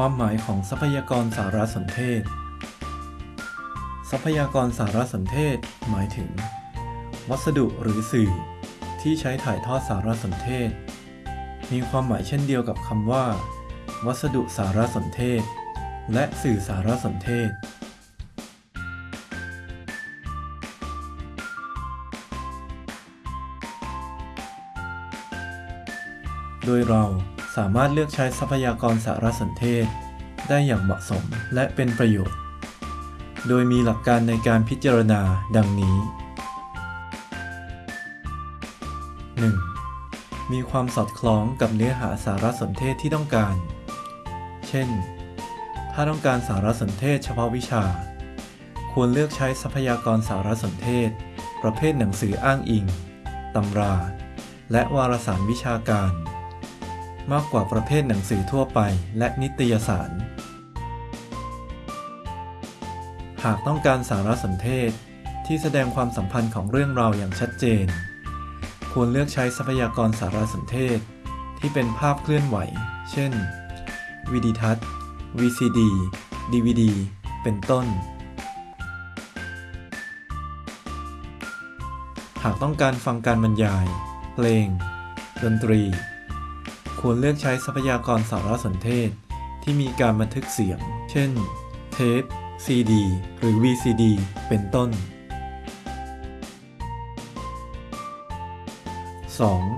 ความหมายของทรัพยากรสารสนเทศ ทรัพยากรสารสนเทศ หมายถึง วัสดุหรือสื่อ ที่ใช้ถ่ายทอดสารสนเทศ มีความหมายเช่นเดียวกับคำว่า วัสดุสารสนเทศ และสื่อสารสนเทศ โดยเรา สามารถเลือกใช้ทรัพยากรสารสนเทศ ได้อย่างเหมาะสมและเป็นประโยชน์ โดยมีหลักการในการพิจารณาดังนี้ 1. มีความสอดคล้องกับเนื้อหาสารสนเทศที่ต้องการ เช่น ถ้าต้องการสารสนเทศเฉพาะวิชา ควรเลือกใช้ทรัพยากรสารสนเทศ ประเภทหนังสืออ้างอิง ตำรา และวารสารวิชาการ มากกว่าประเภทหนังสือทั่วไป และนิตยสาร หากต้องการสารสนเทศที่แสดงความสัมพันธ์ของเรื่องราวอย่างชัดเจน ควรเลือกใช้ทรัพยากรสารสนเทศ ที่เป็นภาพเคลื่อนไหว เช่น วิดีทัศน์ VCD DVD เป็นต้น หากต้องการฟังการบรรยาย เพลง ดนตรี ควรเลือกใช้ทรัพยากรสารสนเทศ ที่มีการบันทึกเสียง เช่น เทป CD หรือ VCD เป็นต้น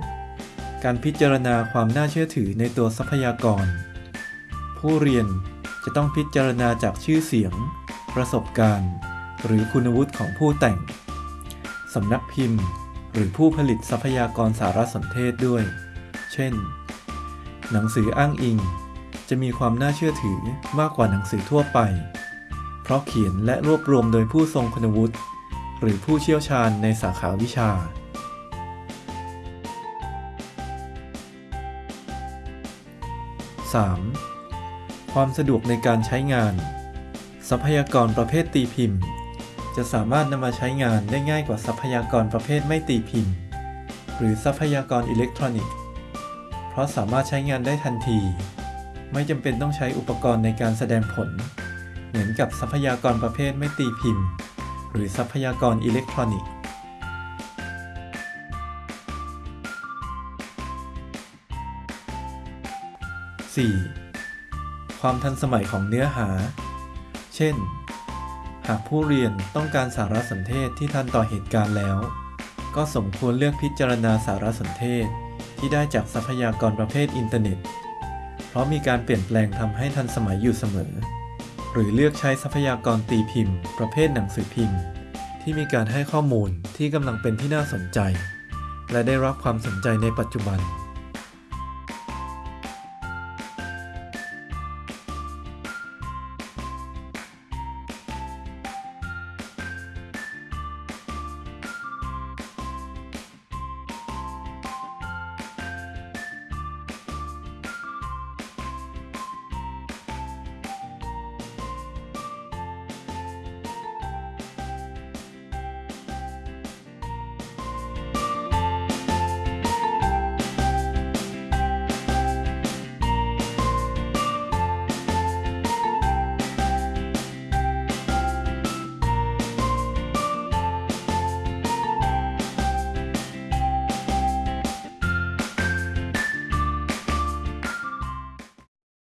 2. การพิจารณาความน่าเชื่อถือในตัวทรัพยากร ผู้เรียนจะต้องพิจารณาจากชื่อเสียง ประสบการณ์ หรือคุณวุฒิของผู้แต่ง สำนักพิมพ์ หรือผู้ผลิตทรัพยากรสารสนเทศด้วย เช่น หนังสืออ้างอิง จะมีความน่าเชื่อถือมากกว่าหนังสือทั่วไป เพราะเขียนและรวบรวมโดยผู้ทรงคุณวุฒิหรือผู้เชี่ยวชาญในสาขาวิชา 3. ความสะดวกในการใช้งาน ทรัพยากรประเภทตีพิมพ์ จะสามารถนำมาใช้งานได้ง่ายกว่าทรัพยากรประเภทไม่ตีพิมพ์ หรือทรัพยากรอิเล็กทรอนิกส์เราะสามารถใช้งานได้ทันที ไม่จำเป็นต้องใช้อุปกรณ์ในการแสดงผล เหมือนกับทรัพยากรประเภทไม่ตีพิมพ์ หรือทรัพยากรอิเล็กทรอนิกส์ 4. ความทันสมัยของเนื้อหา เช่น หากผู้เรียนต้องการสารสนเทศที่ทันต่อเหตุการณ์แล้ว ก็สมควรเลือกพิจารณาสารสนเทศ ที่ได้จากทรัพยากรประเภทอินเทอร์เน็ต เพราะมีการเปลี่ยนแปลงทำให้ทันสมัยอยู่เสมอ หรือเลือกใช้ทรัพยากรตีพิมพ์ ประเภทหนังสือพิมพ์ ที่มีการให้ข้อมูลที่กำลังเป็นที่น่าสนใจ และได้รับความสนใจในปัจจุบัน